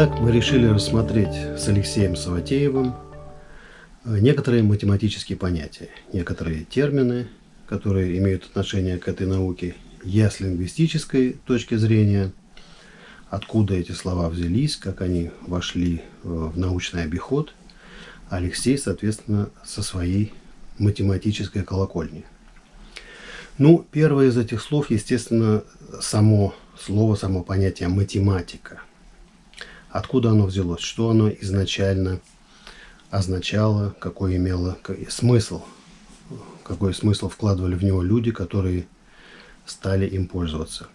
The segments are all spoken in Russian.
Итак, мы решили рассмотреть с Алексеем Саватеевым э, некоторые математические понятия, некоторые термины, которые имеют отношение к этой науке, я с лингвистической точки зрения, откуда эти слова взялись, как они вошли э, в научный обиход, Алексей, соответственно, со своей математической колокольни. Ну, первое из этих слов, естественно, само слово, само понятие математика – откуда оно взялось, что оно изначально означало, какой имело смысл, какой смысл вкладывали в него люди, которые стали им пользоваться.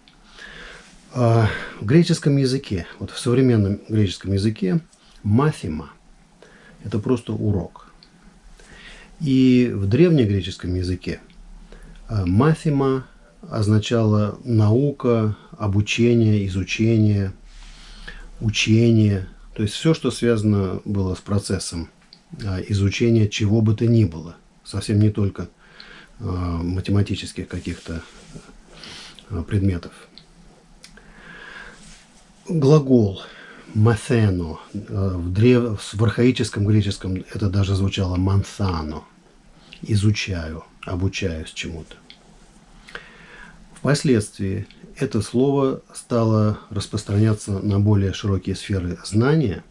А, в греческом языке, вот в современном греческом языке, мафима – это просто урок. И в древнегреческом языке а, мафима означало наука, обучение, изучение – учение, то есть все, что связано было с процессом а, изучения чего бы то ни было, совсем не только а, математических каких-то а, предметов. Глагол «маtheno» в, древ... в архаическом греческом это даже звучало «манthano» – «изучаю», «обучаюсь чему-то». Впоследствии это слово стало распространяться на более широкие сферы знания,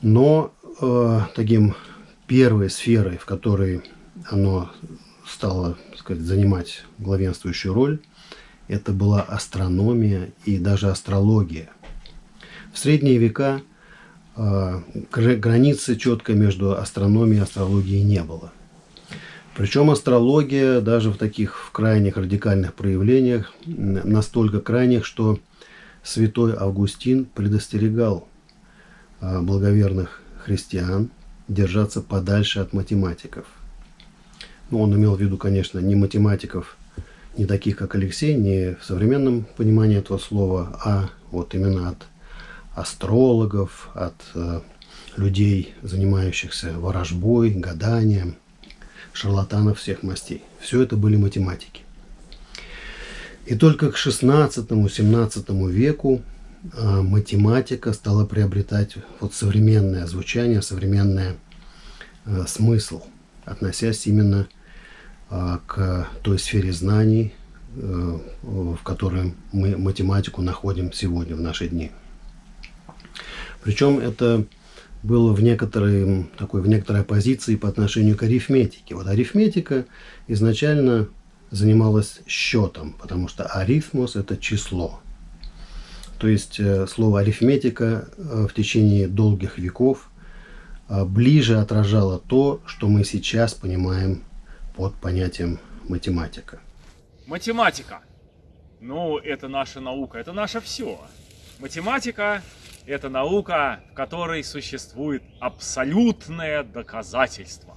но э, таким первой сферой, в которой оно стало сказать, занимать главенствующую роль, это была астрономия и даже астрология. В средние века э, границы четко между астрономией и астрологией не было – причем астрология даже в таких в крайних радикальных проявлениях, настолько крайних, что святой Августин предостерегал а, благоверных христиан держаться подальше от математиков. Ну, он имел в виду, конечно, не математиков, не таких, как Алексей, не в современном понимании этого слова, а вот именно от астрологов, от э, людей, занимающихся ворожбой, гаданием – шарлатанов всех мастей. Все это были математики. И только к 16-17 веку а, математика стала приобретать вот современное звучание, современный а, смысл, относясь именно а, к той сфере знаний, в которой мы математику находим сегодня, в наши дни. Причем это было в некоторой, такой, в некоторой оппозиции по отношению к арифметике. Вот арифметика изначально занималась счетом, потому что арифмос – это число. То есть э, слово арифметика э, в течение долгих веков э, ближе отражало то, что мы сейчас понимаем под понятием математика. Математика. Ну, это наша наука, это наше все. Математика это наука, в которой существует абсолютное доказательство.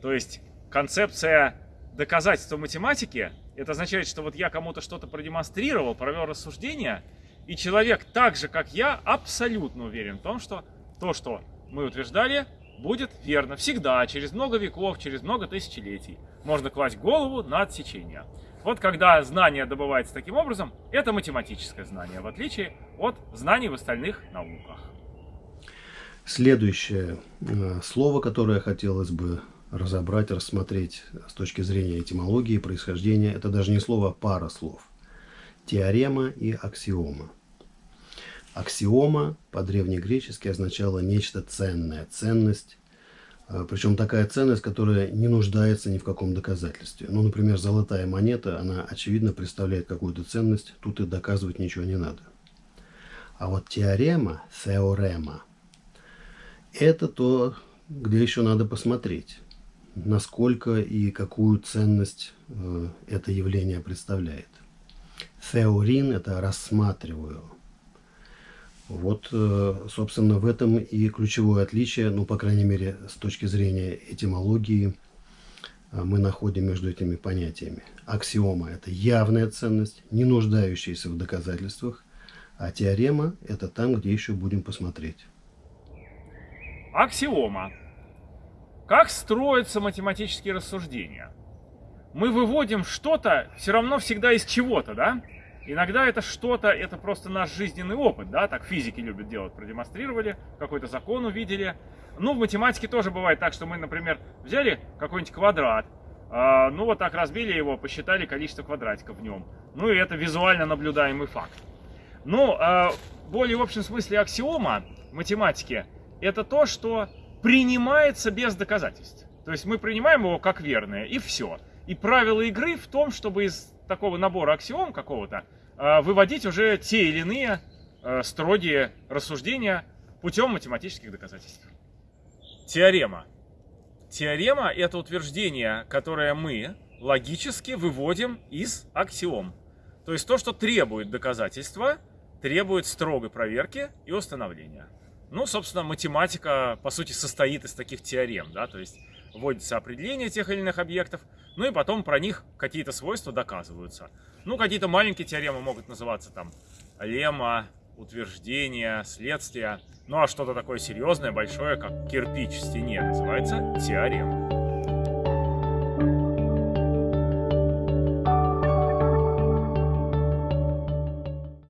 То есть концепция доказательства математики, это означает, что вот я кому-то что-то продемонстрировал, провел рассуждение, и человек так же, как я, абсолютно уверен в том, что то, что мы утверждали, будет верно всегда, через много веков, через много тысячелетий. Можно класть голову на отсечение. Вот когда знание добывается таким образом, это математическое знание, в отличие от знаний в остальных науках. Следующее э, слово, которое хотелось бы разобрать, рассмотреть с точки зрения этимологии, происхождения, это даже не слово, а пара слов. Теорема и аксиома. Аксиома по-древнегречески означала нечто ценное, ценность, Причем такая ценность, которая не нуждается ни в каком доказательстве. Ну, например, золотая монета, она очевидно представляет какую-то ценность, тут и доказывать ничего не надо. А вот теорема, теорема, это то, где еще надо посмотреть, насколько и какую ценность э, это явление представляет. Теорин – это рассматриваю, вот, э, собственно, в этом и ключевое отличие, ну, по крайней мере, с точки зрения этимологии, э, мы находим между этими понятиями. Аксиома – это явная ценность, не нуждающаяся в доказательствах, а теорема – это там, где еще будем посмотреть. Аксиома. Как строятся математические рассуждения? Мы выводим что-то все равно всегда из чего-то, да? Иногда это что-то, это просто наш жизненный опыт, да, так физики любят делать, продемонстрировали, какой-то закон увидели. Ну, в математике тоже бывает так, что мы, например, взяли какой-нибудь квадрат, э, ну вот так разбили его, посчитали количество квадратиков в нем. Ну и это визуально наблюдаемый факт. Ну, э, более в общем смысле аксиома в математике это то, что принимается без доказательств. То есть мы принимаем его как верное, и все. И правило игры в том, чтобы из такого набора аксиом какого-то э, выводить уже те или иные э, строгие рассуждения путем математических доказательств. Теорема. Теорема – это утверждение, которое мы логически выводим из аксиом. То есть то, что требует доказательства, требует строгой проверки и установления. Ну, собственно, математика, по сути, состоит из таких теорем, да, то есть вводится определение тех или иных объектов, ну и потом про них какие-то свойства доказываются. Ну, какие-то маленькие теоремы могут называться там лемма, утверждение, следствие. Ну а что-то такое серьезное, большое, как кирпич в стене, называется теорема.